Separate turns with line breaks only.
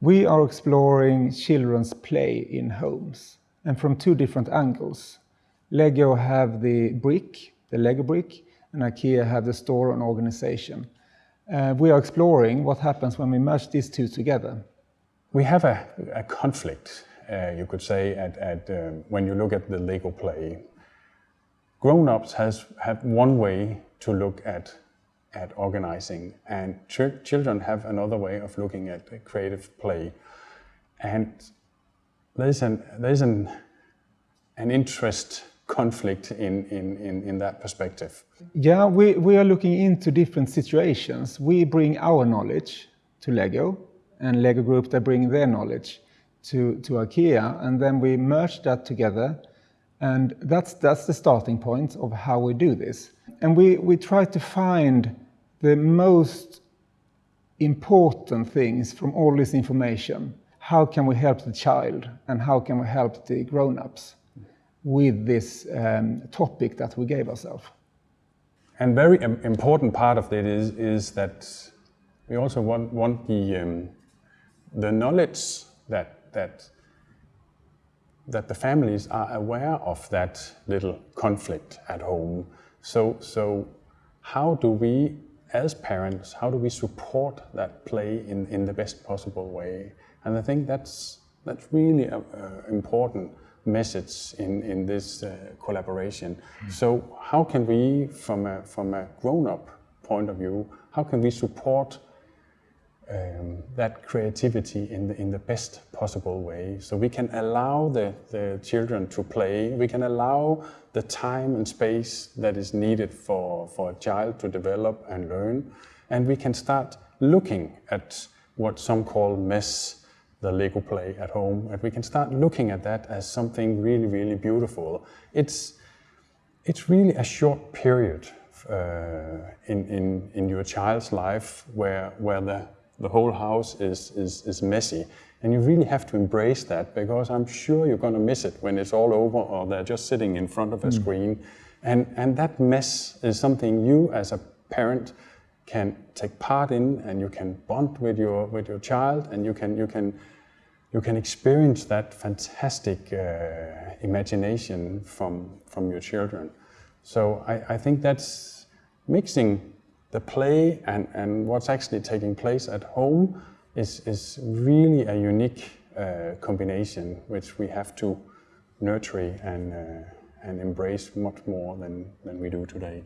We are exploring children's play in homes and from two different angles. Lego have the brick, the Lego brick, and IKEA have the store and organization. Uh, we are exploring what happens when we merge these two together.
We have a, a conflict, uh, you could say, at, at um, when you look at the Lego play. Grown-ups has have one way to look at at organizing, and ch children have another way of looking at creative play. And there's an there's an an interest conflict in, in, in, in that perspective?
Yeah, we, we are looking into different situations. We bring our knowledge to Lego, and Lego Group, they bring their knowledge to, to IKEA, and then we merge that together. And that's, that's the starting point of how we do this. And we, we try to find the most important things from all this information. How can we help the child and how can we help the grown-ups? with this um, topic that we gave ourselves.
And very important part of it is, is that we also want, want the, um, the knowledge that, that, that the families are aware of that little conflict at home. So, so how do we, as parents, how do we support that play in, in the best possible way? And I think that's, that's really uh, important message in, in this uh, collaboration. Mm. So how can we, from a, from a grown-up point of view, how can we support um, that creativity in the, in the best possible way. So we can allow the, the children to play, we can allow the time and space that is needed for, for a child to develop and learn, and we can start looking at what some call mess the Lego play at home. And we can start looking at that as something really, really beautiful. It's, it's really a short period uh, in, in, in your child's life where, where the, the whole house is, is, is messy. And you really have to embrace that because I'm sure you're going to miss it when it's all over or they're just sitting in front of a mm. screen. And, and that mess is something you as a parent can take part in and you can bond with your, with your child and you can, you can you can experience that fantastic uh, imagination from, from your children. So I, I, think that's mixing the play and, and what's actually taking place at home is, is really a unique uh, combination which we have to nurture and, uh, and embrace much more than, than we do today.